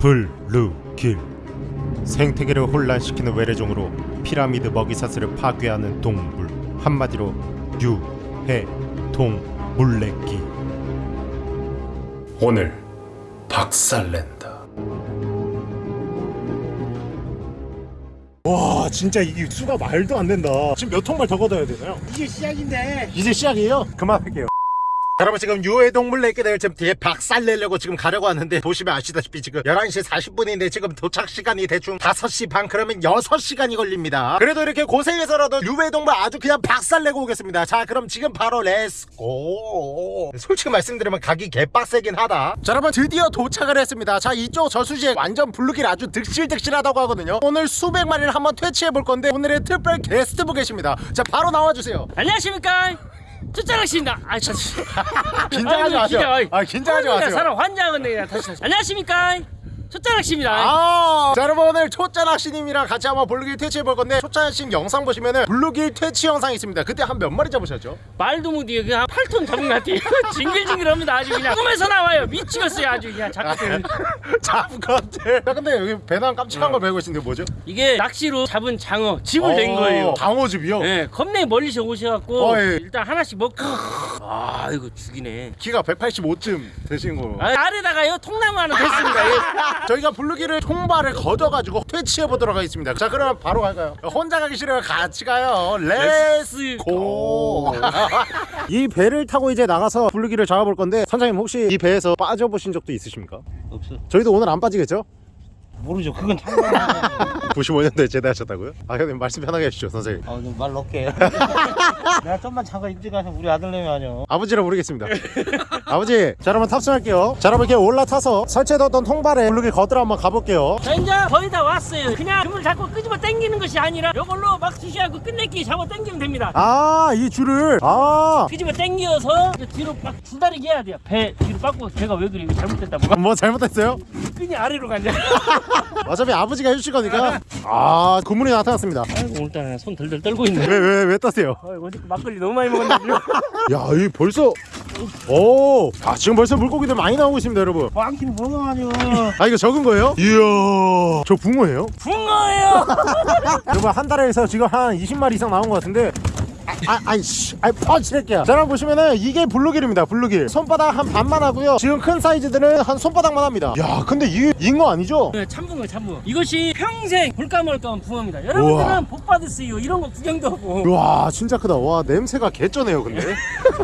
블루길. 생태계를 혼란시키는 외래종으로 피라미드 먹이사슬을 파괴하는 동물. 한마디로 유해동 물레기 오늘 박살낸다. 와 진짜 이게 수가 말도 안 된다. 지금 몇 통발 더 걷어야 되나요? 이게 시작인데. 이제 시작이에요? 그만할게요 여러분 지금 유해동물 내기를 지금 뒤에 박살 내려고 지금 가려고 하는데 보시면 아시다시피 지금 11시 40분인데 지금 도착 시간이 대충 5시 반 그러면 6시간이 걸립니다. 그래도 이렇게 고생해서라도 유해동물 아주 그냥 박살 내고 오겠습니다. 자 그럼 지금 바로 let's go 솔직히 말씀드리면 가기 개빡세긴 하다. 자 여러분 드디어 도착을 했습니다. 자 이쪽 저수지에 완전 블루길 아주 득실득실하다고 하거든요. 오늘 수백 마리를 한번 퇴치해 볼 건데 오늘의 특별 게스트 분 계십니다. 자 바로 나와주세요. 안녕하십니까 초짜낚십니다. 아 저, 긴장하지 마세요. 아 긴장하지 마세요. 사람 환장하네 그냥 다시 다시 안녕하십니까 초짜낚십니다. 아, 자 여러분 오늘 초짜 낚시님이랑 같이 한번 블루길 퇴치해 볼 건데 초짜 낚시 영상 보시면은 블루길 퇴치 영상이 있습니다. 그때 한 몇 마리 잡으셨죠? 말도 못해요 그냥 8톤 잡은 것 같아요. 징글징글합니다. 아주 그냥. 꿈에서 나와요. 미치겠어요. 아주 그냥 작가들 잡것들 자 근데 여기 배낭 깜찍한 걸 메고 계신데 뭐죠? 이게 낚시로 잡은 장어 즙을 낸 어, 거예요. 장어즙이요? 예, 겁내 멀리서 오셔갖고 어, 예. 일단 하나씩 먹고. 아 이거 죽이네. 키가 185쯤 되신 거 아, 아래다가요 통나무 하나 됐습니다. 예. 저희가 블루길을 총발을 걷어가지고 퇴치해 보도록 하겠습니다 자 그럼 바로 갈까요? 혼자 가기 싫어요 같이 가요 let's go 이 배를 타고 이제 나가서 블루길을 잡아볼 건데 선장님 혹시 이 배에서 빠져보신 적도 있으십니까? 없어 저희도 오늘 안 빠지겠죠? 모르죠. 그건 참고로 95년도에 제대하셨다고요? 아 형님 말씀 편하게 해주시죠 선생님. 어말 넣게 내가 좀만 잠깐 일찍 가서 우리 아들내미 아니야 아버지라 부르겠습니다. 아버지 자 그러면 탑승할게요. 자 여러분 이렇게 올라타서 설치해뒀던 통발에 블루길 걷으러 한번 가볼게요. 자 이제 거의 다 왔어요. 그냥 그물 잡고 끄집어 당기는 것이 아니라 이걸로 막 수시하고 끝내기 잡아 당기면 됩니다. 아 이 줄을. 아. 끄집어 당겨서 이제 뒤로 막 줄다리기 해야 돼요. 배 뒤로 빠고 배가 왜 그래? 이거 잘못됐다 뭐가 뭐 잘못했어요? 끈이 아래로 간다 어차피 아버지가 해주실 거니까. 아 고문이 나타났습니다. 아이고 오늘따라 손 덜덜 떨고 있네. 왜 왜왜 떠세요? 아이고 어제 막걸리 너무 많이 먹었나 지금 야이 벌써 오, 아 지금 벌써 물고기들 많이 나오고 있습니다 여러분. 뭐가 아니야 아 이거 적은 거예요? 이야 저 붕어예요? 붕어예요! 여러분 한 달에서 지금 한 20마리 이상 나온 것 같은데 아, 아, 아이씨, 아이, 펀치랄게요. 자, 여러분 보시면은 이게 블루길입니다. 블루길. 손바닥 한 반만 하고요. 지금 큰 사이즈들은 한 손바닥만 합니다. 야, 근데 이게 잉어 아니죠? 네, 참붕어 참붕어 이것이 평생 볼까 말까한 붕어입니다 여러분들은 복 받으세요 이런 거 구경도 하고 와, 진짜 크다. 와, 냄새가 개쩌네요, 근데.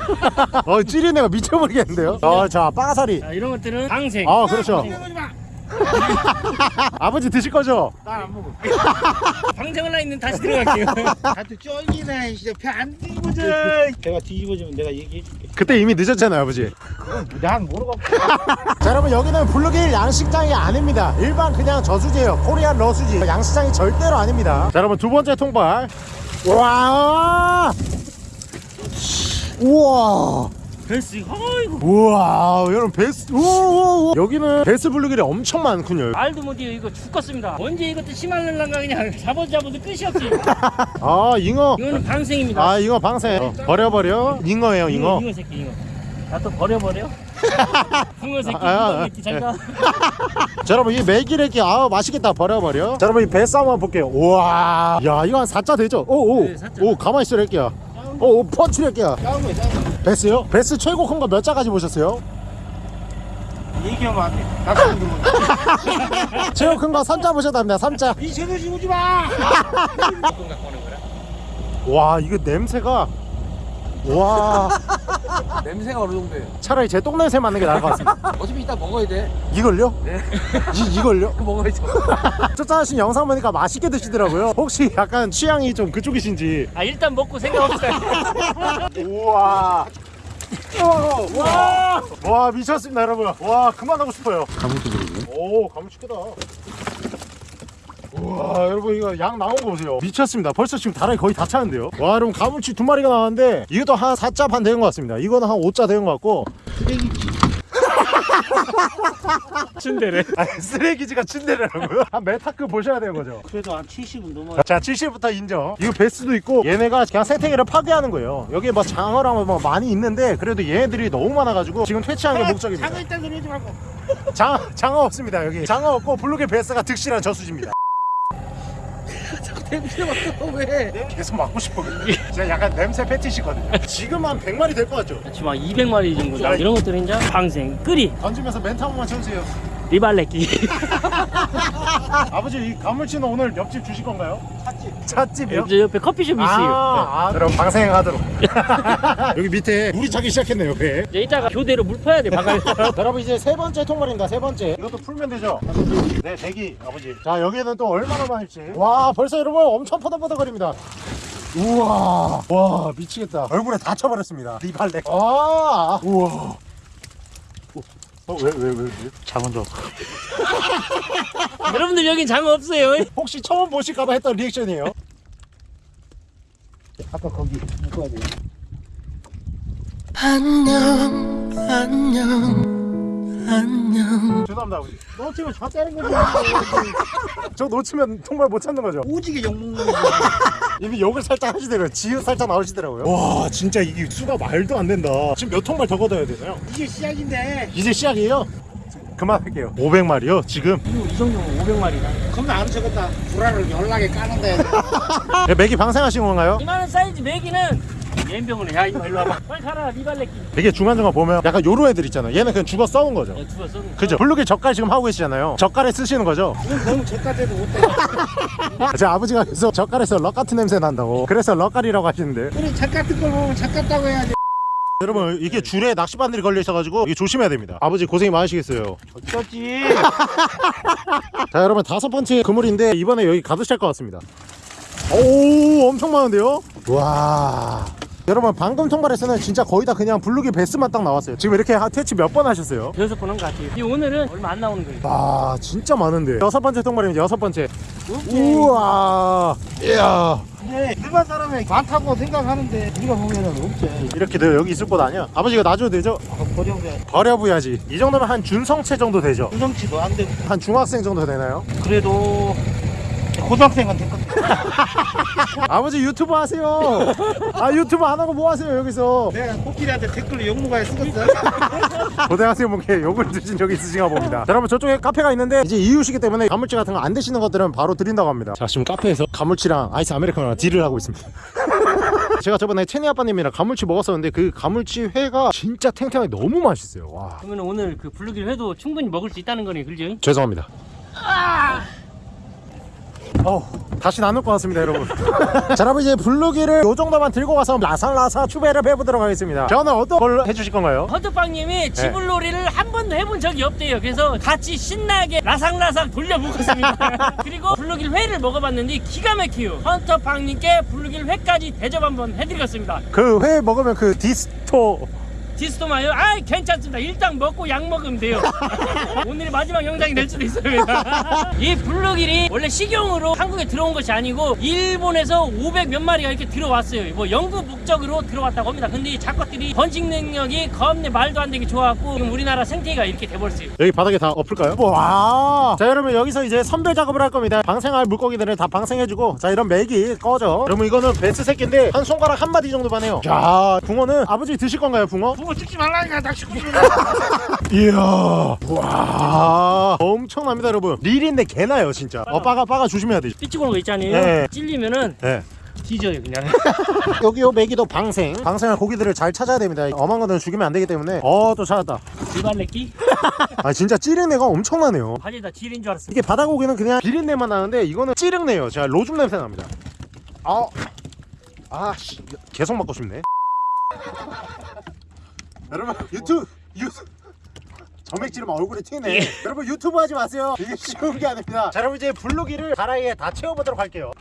어, 찌리네가 미쳐버리겠는데요. 아, 자, 빠가사리. 자 이런 것들은 방생 아, 그렇죠. 아버지 드실 거죠? 난안 먹어. 나 있는 다시 들어갈게요. 나한테 쫄기네 진짜. 배안 뒤집어져. 배가 뒤집어지면 내가 얘기해줄게. 그때 이미 늦었잖아요, 아버지. 난 모르겠고. 자 여러분 여기는 블루길 양식장이 아닙니다. 일반 그냥 저수지예요. Korean 저수지. 양식장이 절대로 아닙니다. 자 여러분 두 번째 통발. 와! 우와 벨스 어이구 우와 여러분 베스 우와 여기는 베스 블루길이 엄청 많군요. 말도 못해요 이거 죽겠습니다. 언제 이것도 심할래란가 그냥 잡아도 잡아도 끝이 없지. 아 잉어. 이거는 방생입니다. 아 잉어 방생. 어, 버려버려. 잉어예요 잉어. 잉어 새끼 잉어. 나또 버려버려? 붕어 새끼 아, 아, 잉어 새끼 잘가. 자 여러분 이 메기레기 아 맛있겠다. 버려버려. 자 여러분 이배 싸움 한번 볼게요. 우와. 야 이거 한 4자 되죠? 오오. 네, 사자. 오 가만히 있어 랄게야 오, 오 펀치 랄게야 싸운 거야 싸운 거. 베스요? 베스 최고 큰 거 몇 자까지 보셨어요? 얘기하면 안돼. 나도 모르는 최고 큰 거 3자 보셨답니다 3자. 이 채널 지우지 마. 와 이거 냄새가 와 냄새가 어느 정도예요? 차라리 제 똥냄새 맡는 게 나을 것 같습니다. 어차피 이따 먹어야 돼. 이걸요? 네. 이, 이걸요? 먹어야죠. 쫓아하신 영상 보니까 맛있게 드시더라고요. 혹시 약간 취향이 좀 그쪽이신지. 아 일단 먹고 생각합시다. 우와. 와, 와. 미쳤습니다 여러분. 와 그만하고 싶어요. 가물도 그러고 오 가물치 크다. 우 와 여러분 이거 양 나온 거 보세요. 미쳤습니다. 벌써 지금 다랑이 거의 다 차는데요. 와 여러분 가물치 두 마리가 나왔는데 이것도 한 4자 반 되는 것 같습니다. 이거는 한 5자 되는 것 같고. 춘대래. 아니, 쓰레기지가 침대라고요? 한 메타크 보셔야 되는 거죠. 그래도 한 70은 넘어 자 70부터 인정. 이거 베스도 있고 얘네가 그냥 생태계를 파괴하는 거예요. 여기 뭐 장어랑 뭐 많이 있는데 그래도 얘네들이 너무 많아가지고 지금 퇴치하는 게 목적입니다. 장어 소리 하지 말고. 장, 장어 없습니다 여기. 장어 없고 블루게 베스가 득실한 저수지입니다 냄새 맡아 왜? 계속 맡고 싶어 제가 약간 냄새 패티시거든요 지금 한 100마리 될 것 같죠? 지금 한 200마리 정도. 나 이런 것들은 이제 방생, 끓이, 던지면서 멘트 한 번만 쳐주세요 리발레끼. 아버지 이 가물치는 오늘 옆집 주실 건가요? 찻집 찻집이요? 저 옆에 커피숍 이 있어요. 아, 아 그럼 방생하도록. 여기 밑에 물이 차기 시작했네요 배 이제 이따가 교대로 물 퍼야 돼, 바갈. 여러분 이제 세 번째 통발입니다 세 번째. 이것도 풀면 되죠? 네 대기 아버지. 자 여기는 또 얼마나 많을지. 와 벌써 여러분 엄청 퍼덕퍼덕거립니다. 우와. 와 미치겠다. 얼굴에 다 쳐버렸습니다. 리발렉 아! 우와 어 왜 왜 왜 왜? 장어 줘 여러분들 여긴 장어 없어요. 혹시 처음 보실까봐 했던 리액션이에요 아까 거기 묶어야 돼 죄송합니다 아버지. 놓치면 저 때는 거죠. 저 놓치면 통발 못 찾는 거죠. 오지게 욕먹는 거지 이미 욕을 살짝 하시더라고요. 지읒 살짝 나오시더라고요. 와 진짜 이게 수가 말도 안 된다. 지금 몇 통발 더 걷어야 되나요? 이게 시작인데. 이제 시작이에요? 그만할게요. 500마리요 지금? 이 정도면 500마리다. 겁나 안 적었다. 불알을 연락에 까는데. 네, 맥이 방생하신 건가요? 이만한 사이즈 메기는 옌병을 해. 야, 이거. 일로 와봐. 빨리 가라, 리발레끼. 이게 중간중간 보면 약간 요런 애들 있잖아요. 얘는 그냥 죽어 썩은 거죠. 야, 죽었어. 그죠? 블루길 젓갈 지금 하고 계시잖아요. 젓갈에 쓰시는 거죠? 이건 너무 젓가대도 못해. 제 아버지가 계속 젓갈에서 럭 같은 냄새 난다고. 그래서 럭갈이라고 하시는데. 우리 젓 같은 걸 보면 젓 같다고 해야지. 여러분 이게 줄에 낚시바늘이 걸려 있어가지고 이게 조심해야 됩니다. 아버지 고생이 많으시겠어요. 어쩌지? 자 여러분 다섯 번째 그물인데 이번에 여기 가득 찰 것 같습니다. 오 엄청 많은데요? 와 여러분 방금 통발에서는 진짜 거의 다 그냥 블루기 베스만 딱 나왔어요 지금 이렇게 하- 퇴치 몇 번 하셨어요? 여기서 보는 것 같아요. 이 오늘은 얼마 안 나오는 거예요. 와 진짜 많은데 여섯 번째 통발입니다 여섯 번째 우와 이야 근데 일반 사람이 많다고 생각하는데 우리가 보면은 없지 이렇게 돼 여기 있을 곳 아니야 아버지가 놔줘도 되죠? 아까 버려야 버려부야지 이 정도면 한 준성체 정도 되죠? 구성치도 안 되고 한 중학생 정도 되나요? 그래도 고등학생은 됐거든 아버지 유튜브 하세요. 아 유튜브 안 하고 뭐 하세요 여기서? 내가 코끼리한테 댓글로 욕먹어야 쓰겠어? 고등학생분께 욕을 드신 적이 있으신가 봅니다. 자, 여러분 저쪽에 카페가 있는데 이제 이유시기 때문에 가물치 같은 거 안 드시는 것들은 바로 드린다고 합니다. 자 지금 카페에서 가물치랑 아이스 아메리카노랑 deal을 하고 있습니다. 제가 저번에 채니 아빠님이랑 가물치 먹었었는데 그 가물치 회가 진짜 탱탱하게 너무 맛있어요. 와. 그러면 오늘 그 블루길 회도 충분히 먹을 수 있다는 거네, 그죠? 죄송합니다 어 다시 나눌 것 같습니다 여러분 자 여러분 이제 블루길을 요 정도만 들고 가서 라살라사 추배를 해보도록 하겠습니다 저는 어떤 걸 해주실 건가요? 헌터빵님이 쥐불놀이를 한 번도 해본 적이 없대요. 그래서 같이 신나게 라상라상 돌려먹었습니다. 그리고 블루길 회를 먹어봤는데 기가 막혀요. 헌터빵님께 블루길 회까지 대접 한번 해드리겠습니다. 그 회 먹으면 그 디스토 디스토마요? 아 괜찮습니다. 일단 먹고 약 먹으면 돼요. 오늘이 마지막 영상이 될 수도 있습니다. 이 블루길이 원래 식용으로 한국에 들어온 것이 아니고 일본에서 500 몇 마리가 이렇게 들어왔어요. 뭐 연구 목적으로 들어왔다고 합니다. 근데 이 작것들이 번식 능력이 겁내 말도 안 되게 좋아갖고 지금 우리나라 생태계가 이렇게 돼버렸어요. 여기 바닥에 다 엎을까요? 와. 자 여러분 여기서 이제 선별 작업을 할 겁니다. 방생할 물고기들을 다 방생해주고 자 이런 맥이 꺼져. 여러분 이거는 베스 새끼인데 한 손가락 한 마디 정도만 해요. 자 붕어는 아버지 드실 건가요 붕어? 그거 찍지 말라니까 낚시꾼 이야. 와. 엄청납니다 여러분. 릴인데 개나요 진짜. 어 빠가 빠가 조심해야 돼. 삐치고 거 있잖아요. 네. 찔리면은 네. 뒤져요 그냥. 여기 요 메기도 방생. 방생할 고기들을 잘 찾아야 됩니다. 엄한 것들은 죽이면 안 되기 때문에. 어 또 찾았다. 비발레끼 아 진짜 찌르내가 엄청나네요. 바지에다 지린 줄 알았어. 이게 바다 고기는 그냥 비린내만 나는데 이거는 찌릉내요. 제가 로줌 냄새 납니다. 아, 아, 씨, 계속 먹고 싶네. 여러분 유튜브 유튜브 점액 지르면 얼굴에 튀네. 여러분 유튜브 하지 마세요. 이게 쉬운 게 아닙니다. 자, 여러분 이제 블루기를 다라이에 다 채워보도록 할게요.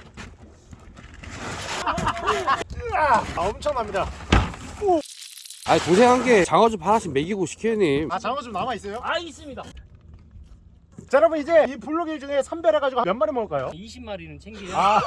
아, 엄청납니다. 아니 고생한 게 장어 좀 하나씩 먹이고 시켜님. 아, 장어 좀 남아 있어요? 아 있습니다. 자, 여러분 이제 이 블루기 중에 선별해가지고 몇 마리 먹을까요? 20마리는 챙겨요. 아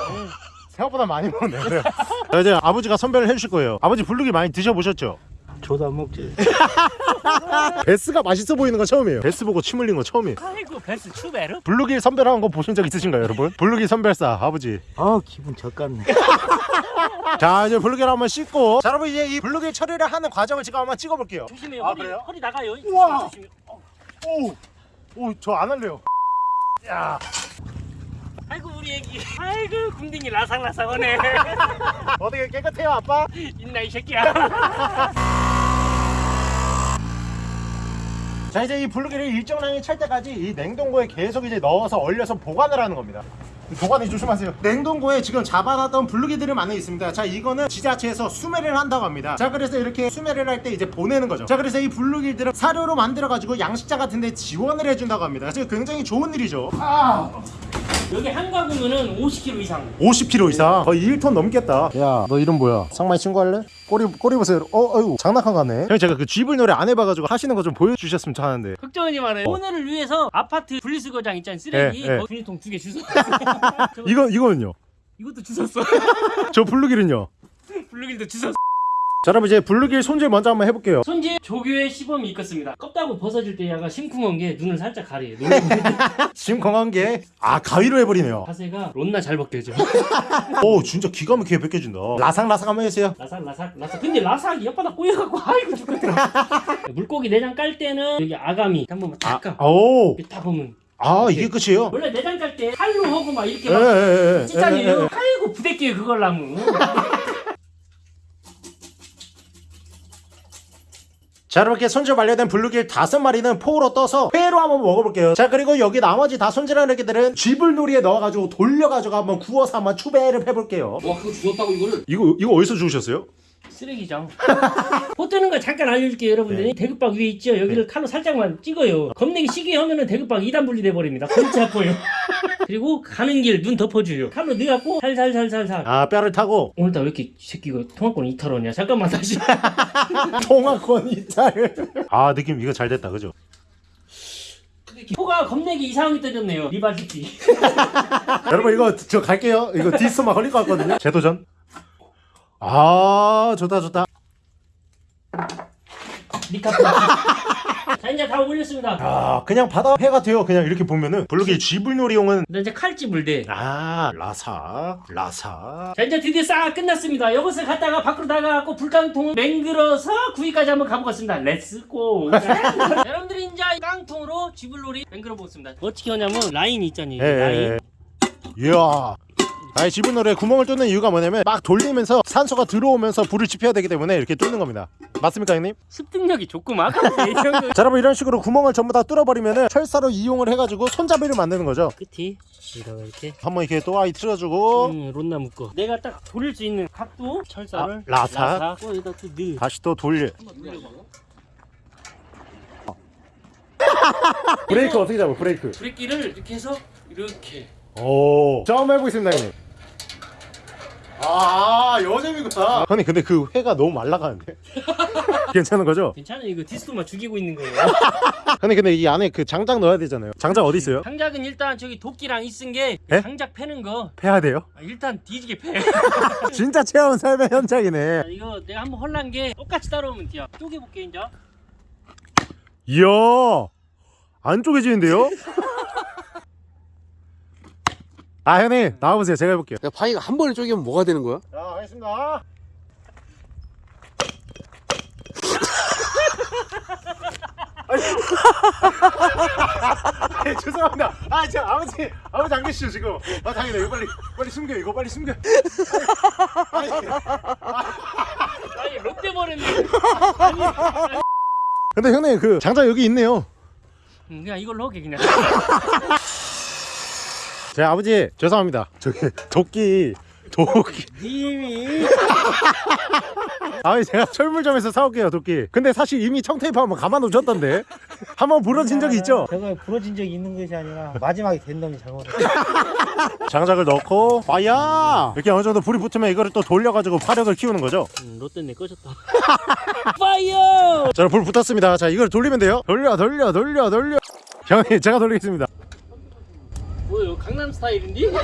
생각보다 많이 먹네요. 자, 이제 아버지가 선별을 해주실 거예요. 아버지 블루길 많이 드셔보셨죠? 저도 안 먹지. 베스가 맛있어 보이는 건 처음이에요 베스 보고 침 흘린 거 처음이에요 아이고 베스 추베르 블루길 선별하는 거 보신 적 있으신가요 여러분? 블루길 선별사 아버지 아 기분 젖같네. 자 이제 블루길 한번 씻고 자 여러분 이제 이 블루길 처리를 하는 과정을 지금 한번 찍어볼게요 조심해요 아, 허리, 그래요? 허리 나가요 우와. 조심해 어. 오저 안 할래요 야 아이고 우리 애기 아이고 궁딩이 라상라상하네 어떻게 깨끗해요 아빠? 있나 이 새끼야 자 이제 이 블루길을 일정량이 찰 때까지 이 냉동고에 계속 이제 넣어서 얼려서 보관을 하는 겁니다. 보관이 조심하세요. 냉동고에 지금 잡아놨던 블루기들이 많이 있습니다. 자 이거는 지자체에서 수매를 한다고 합니다. 자 그래서 이렇게 수매를 할 때 이제 보내는 거죠. 자 그래서 이 블루기들을 사료로 만들어 가지고 양식장 같은 데 지원을 해준다고 합니다. 그래서 굉장히 좋은 일이죠. 아 여기 한 가구면은 50kg 이상. 50kg 이상? 거의 1톤 넘겠다. 야 너 이름 뭐야? 상마이 친구 할래? 꼬리 꼬리 보세요. 어 어이구 장난감 같네. 형 제가 그 쥐불놀이 안 해봐가지고 하시는 거 좀 보여주셨으면 하는데. 걱정하지 말아요 오늘을 위해서 아파트 분리수거장 있잖아요 쓰레기. 예, 예. 거기 분리통 두 개 주웠어 이거 이거는요? 이것도 주웠어. 저 블루길은요? 블루길도 주웠어 자 여러분 이제 블루길 손질 먼저 한번 해볼게요. 손질 조교의 시범이 있겠습니다. 껍다고 벗어질 때 약간 심쿵한 게 눈을 살짝 가려요. 지금 건강한 게 아 가위로 해버리네요. 자세가 론나 잘 벗겨져. 오 진짜 기가 막히게 벗겨진다. 라삭라삭 한번 해주세요. 라삭 라삭 라삭. 근데 라삭이 옆바닥 꼬여갖고 아이고 죽겠더라. 물고기 내장 깔 때는 여기 아가미 한번 딱 까. 오. 이렇게 딱 보면. 아 이게 끝이에요? 원래 내장 깔 때 칼로 하고 막 이렇게 예, 막 에에에 찢잖아요. 아이고 부대끼요 그걸 나무 자 이렇게 손질 완료된 블루길 다섯 마리는 포로 떠서 회로 한번 먹어볼게요. 자 그리고 여기 나머지 다 손질한 애기들은 쥐불놀이에 넣어가지고 돌려가지고 한번 구워서 한번 추배를 해볼게요. 와 그거 주웠다고 이거를? 이거 이거 어디서 주우셨어요? 쓰레기장 포 뜨는 거 잠깐 알려줄게요 여러분들이 대급박 위에 있죠? 여기를 칼로 살짝만 찍어요. 겁내기 시계 하면은 대급박 2단 분리돼 버립니다. 골치 아파요. 그리고 가는 길 눈 덮어줘요. 칼로 넣어갖고 살살살살살. 아 뼈를 타고? 오늘따라 왜 이렇게 이 새끼가 통화권 이탈하냐? 잠깐만 다시. 통화권 이탈 아 느낌 이거 잘 됐다. 그죠? 포가 겁내기 이상하게 떠졌네요. 리바지티. 여러분 이거 저 갈게요. 이거 디스만 걸릴 것 같거든요. 재도전 아 좋다 좋다. 자 이제 다 올렸습니다. 아 그냥 바다 회가 돼요. 그냥 이렇게 보면은. 블루길 쥐불놀이용은 나 이제 칼집을 대. 아 라사 라사. 자 이제 드디어 싹 끝났습니다. 이것을 갖다가 밖으로 나가갖고 불깡통을 맹글어서 구이까지 한번 가보겠습니다. Let's go 여러분들이 이제 깡통으로 쥐불놀이 맹글어 보겠습니다. 어떻게 하냐면 라인이 있잖아요. 예, 예, 라인. 예. 이야 아이 쥐불놀이에 구멍을 뚫는 이유가 뭐냐면 막 돌리면서 산소가 들어오면서 불을 지펴야 되기 때문에 이렇게 뚫는 겁니다. 맞습니까 형님? 습득력이 조금 아깝네 자 여러분 이런 식으로 구멍을 전부 다 뚫어버리면은 철사로 이용을 해가지고 손잡이를 만드는 거죠. 끝이? 여기다가 이렇게. 한번 이렇게 또 아이 틀어주고. 음, 론나 묶어. 내가 딱 돌릴 수 있는 각도? 철사를? 아, 라사. 또 여기다 또 넣어 다시 또 돌려 브레이크 어떻게 잡아 브레이크? 브레이크를 이렇게 해서 이렇게. 오. 처음 해보겠습니다 형님 아 여재미구나 형님 근데 그 회가 너무 말라가는데? 괜찮은 거죠? 괜찮아 이거 디스토만 죽이고 있는 거예요. 형님 근데 이 안에 그 장작 넣어야 되잖아요. 장작 어디 있어요? 장작은 일단 저기 도끼랑 있은 게 예? 장작 패는 거. 패야 돼요? 아, 일단 뒤지게 패. 진짜 체험 삶의 현장이네. 자, 이거 내가 한번 헐난 게 똑같이 따라오면 돼요. 쪼개볼게 이제 이야! 안 쪼개지는데요? 아 형님 나와보세요 제가 해볼게요 야 파이가 한 번에 쪼개면 뭐가 되는 거야? 자 하겠습니다 아니, 죄송합니다. 아, 저 아버지, 아버지 안 계시죠 지금? 아, 당연히 이거 빨리, 빨리 숨겨, 이거 빨리 숨겨. 아니, 아니, 아니 롯데 버렸네 근데 형님 그 장작 여기 있네요. 음, 그냥 이걸로 하게 그냥 제 아버지 죄송합니다. 저기 도끼, 도끼. 님이 아니 제가 철물점에서 사올게요 도끼. 근데 사실 이미 청테이프 한번 감아놓으셨던데 한번 부러진 적이 있죠? 제가 부러진 적이 있는 것이 아니라 마지막에 된 놈이 잘못했어. 장작을 넣고 파야 이렇게 어느 정도 불이 붙으면 이거를 또 돌려가지고 화력을 키우는 거죠. 음, 롯데 내 꺼졌다 파이어 자, 불 붙었습니다. 자, 이걸 돌리면 돼요. 돌려, 돌려, 돌려, 돌려. 형님, 제가 돌리겠습니다. 뭐요 강남 스타일인데?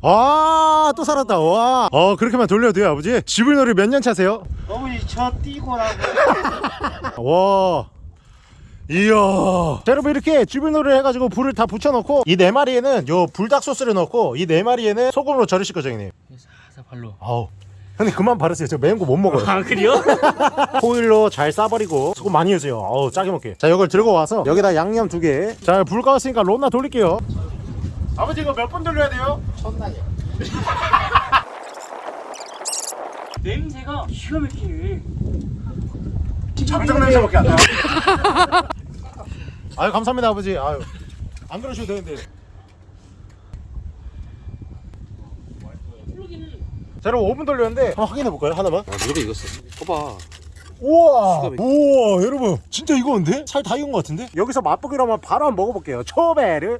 아 또 살았다 와. 어 그렇게만 돌려도 돼요 아버지. 지불놀이 몇 년 차세요? 어머니 저 뛰고 나고 와. 이야. 자, 여러분 이렇게 쥐불놀이를 해가지고 불을 다 붙여놓고 이 네 마리에는 요 불닭 소스를 넣고 이 네 마리에는 소금으로 절이실 거죠 형님. 살살 발로 아우. 형님 그만 바르세요. 저 매운 거 못 먹어요. 아 그래요? 호일로 잘 싸버리고 소금 많이 해주세요. 어우 짜게 먹게. 자 이걸 들고 와서 여기다 양념 두 개. 자불 꺼졌으니까 론나 돌릴게요. 아버지 이거 몇 번 돌려야 돼요? 천난이야 냄새가 기가 막히네 잠장 냄새밖에 안 나. 아유 감사합니다 아버지. 아유 안 그러셔도 되는데. 플러기는 자 여러분 5분 돌렸는데 한번 확인해 볼까요? 하나만? 아 무조건 익었어. 봐봐. 우와. 우와 여러분. 진짜 익었는데? 살 다 익은 것 같은데? 여기서 맛보기로 하면 바로 한번 먹어볼게요. 초베르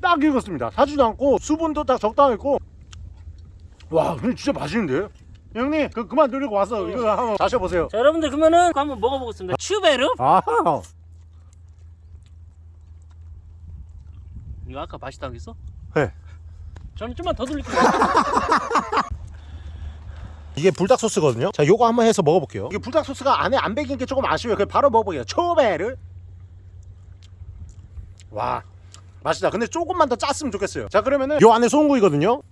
딱 익었습니다. 타지도 않고 수분도 딱 적당했고. 와 근데 진짜 맛있는데? 형님 그 그만 돌리고 와서 이거 한번 마셔보세요. 자 여러분들 그러면은 그거 한번 먹어보겠습니다. 슈베르 아 이거 아까 맛있다고 했어? 네. 저는 좀만 더 돌릴게요. 이게 불닭 소스거든요. 자 요거 한번 해서 먹어볼게요. 이게 불닭 소스가 안에 안 배긴 게 조금 아쉬워요. 그냥 바로 먹어볼게요. 초베르. 와 맛있다. 근데 조금만 더 짰으면 좋겠어요. 자 그러면은 요 안에 소금구이거든요.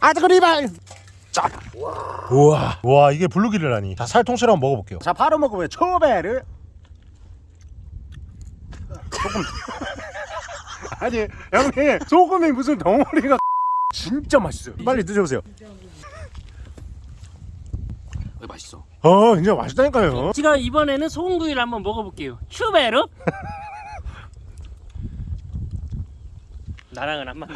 아드그리발. 짜. 우와. 와 이게 블루기르라니. 자 살통째로 한번 먹어볼게요. 자 바로 먹어봐요. 초베르. 조금 아니 형님 소금이 무슨 덩어리가 진짜 맛있어요. 빨리 드셔보세요. 왜 맛있어. 어 진짜 맛있다니까요. 제가 이번에는 소금구이를 한번 먹어볼게요. 슈베르 나랑은 안 맞네.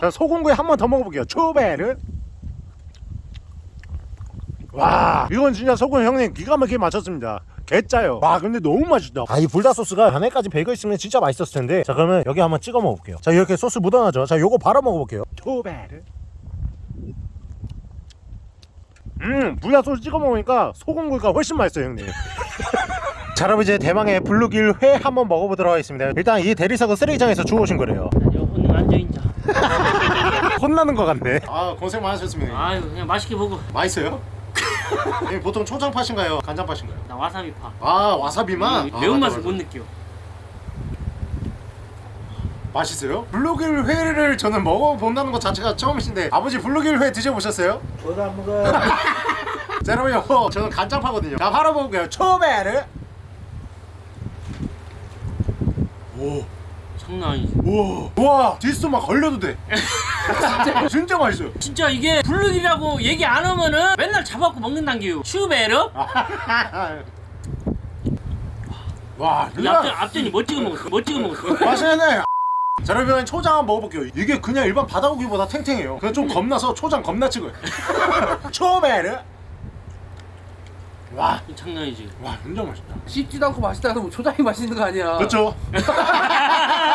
자, 소금구이 한 번 더 먹어볼게요. 초베르. 와 이건 진짜 소금 형님 기가 막히게 맞췄습니다 개짜요. 와 근데 너무 맛있다. 아 이 불닭 소스가 안에까지 배겨 있으면 진짜 맛있었을 텐데. 자 그러면 여기 한번 찍어 먹어볼게요. 자 이렇게 소스 묻어나죠. 자 요거 바로 먹어볼게요. 초베르. 음 불닭 소스 찍어 먹으니까 소금구이가 훨씬 맛있어요 형님. 자 여러분 이제 대망의 블루길 회 한번 먹어보도록 하겠습니다. 일단 이 대리석은 쓰레기장에서 주워오신 거래요. 오늘 앉아있자. 혼나는 것 같네. 아 고생 많으셨습니다. 아유 그냥 맛있게 먹어. 맛있어요? 형님, 보통 초장 파신가요? 간장 파신가요? 나 와사비 파 아 와사비만? 이 아, 매운맛을 맞아, 못 느껴. 맛있어요? 블루길 회를 저는 먹어본다는 것 자체가 처음이신데 아버지 블루길 회 드셔보셨어요? 저도 안 먹어 자 여러분 이거 저는 간장 파거든요. 자 바로 먹을게요. 초베르. 오, 장난 아니지 우와, 우와, 디스 막 걸려도 돼. 진짜, 진짜 맛있어요. 진짜 이게 블루길이라고 얘기 안 하면은 맨날 잡아갖고 먹는단 게요. 슈베르 와, 이 앞전, 앞전이 뭐 찍어 먹었어. 뭐 찍어 먹었어. 맛있네. 자 여러분 초장 한번 먹어볼게요. 이게 그냥 일반 바다고기보다 탱탱해요. 그냥 좀 겁나서 초장 겁나 찍어요. 초베르 와, 장난 아니지 와 진짜 맛있다. 씹지도 않고 맛있다 해서 뭐 초장이 맛있는 거 아니야. 그렇죠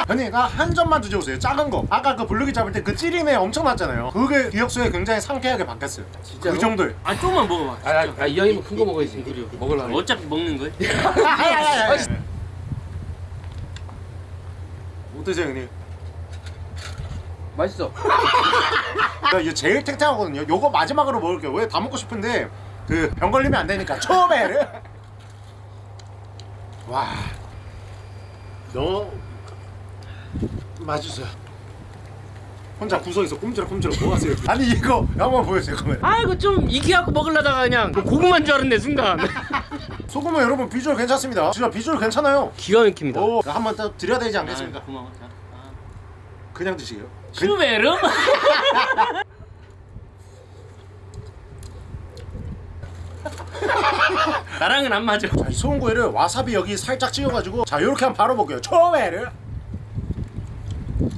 형님 나한 점만 드셔보세요. 작은 거. 아까 그 블루기 잡을 때 그 찌린내 엄청 났잖아요. 그게 기억속에 굉장히 상쾌하게 바뀌었어요. 진짜로? 그 정도예요. 아 조금만 먹어봐. 진짜 아, 이 형이면 큰 거 먹어야지. 먹으려면 어차피 먹는 거야 어떠세요 형님? 맛있어. 야, 이게 제일 탱탱하거든요. 요거 마지막으로 먹을게요. 왜 다 먹고 싶은데 그 병 걸리면 안 되니까 초베르 와너 맛있어요. 혼자 구석에서 꼼지락꼼지락 뭐 하세요? 아니 이거 한번 보여주세요 그러면. 아이고 좀 익혀갖고 먹으려다가 그냥 뭐 고구마인 줄 알았네 순간. 소금은 여러분 비주얼 괜찮습니다. 진짜 비주얼 괜찮아요. 기가 막힙니다. 오 한번 더 드려야 되지 않겠습니까? 아, 고마워 자, 아. 그냥 드시게요. 슈베르? 나랑은 안 맞아. 자, 이 소금구이를 와사비 여기 살짝 찍어가지고 자 요렇게 한번 바로 먹게요. 초베르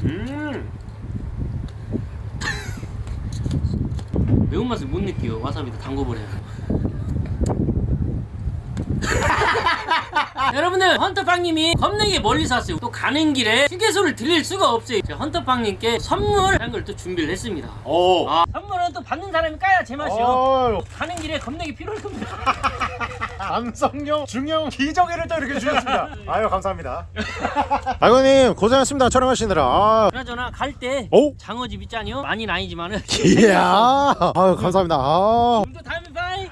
음. 매운맛을 못 느껴 와사비도 담궈버려야 여러분들 헌터빵님이 겁나게 멀리서 왔어요. 또 가는 길에 휴게소를 들릴 수가 없어요. 제가 헌터빵님께 선물 한 걸 또 준비를 했습니다. 오. 아, 선물은 또 받는 사람이 까야 제맛이요. 가는 길에 겁나게 필요할 겁니다 남성용 중형 기저귀를 또 이렇게 주셨습니다. 아유 감사합니다. 아이고님 고생하셨습니다. 촬영하시느라. 아, 그나저나 갈때 오? 장어집 있잖요 많이는 아니지만은. 이야. 아유 감사합니다. 아,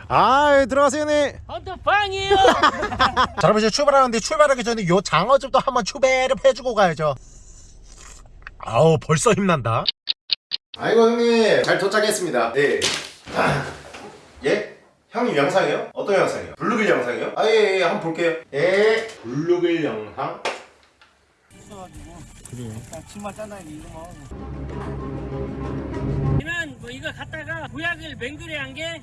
아 들어가세요 네 헌터 빵이에요. 자 여러분 이제 출발하는데 출발하기 전에 요 장어집도 한번 추배를 해주고 가야죠. 아우 벌써 힘난다. 아이고 형님. 잘 도착했습니다. 네 예? 형님 영상이요? 어떤 영상이요? 블루길 영상이요? 아 예 예, 한번 볼게요. 예. 블루길 영상? 치마 짜나 이거 얘는 뭐. 이거 갖다가 보약을 맹글에 한 게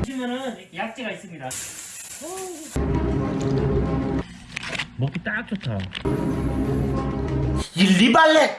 보시면은 이렇게 약재가 있습니다. 먹기 딱 좋다. 이 리발렛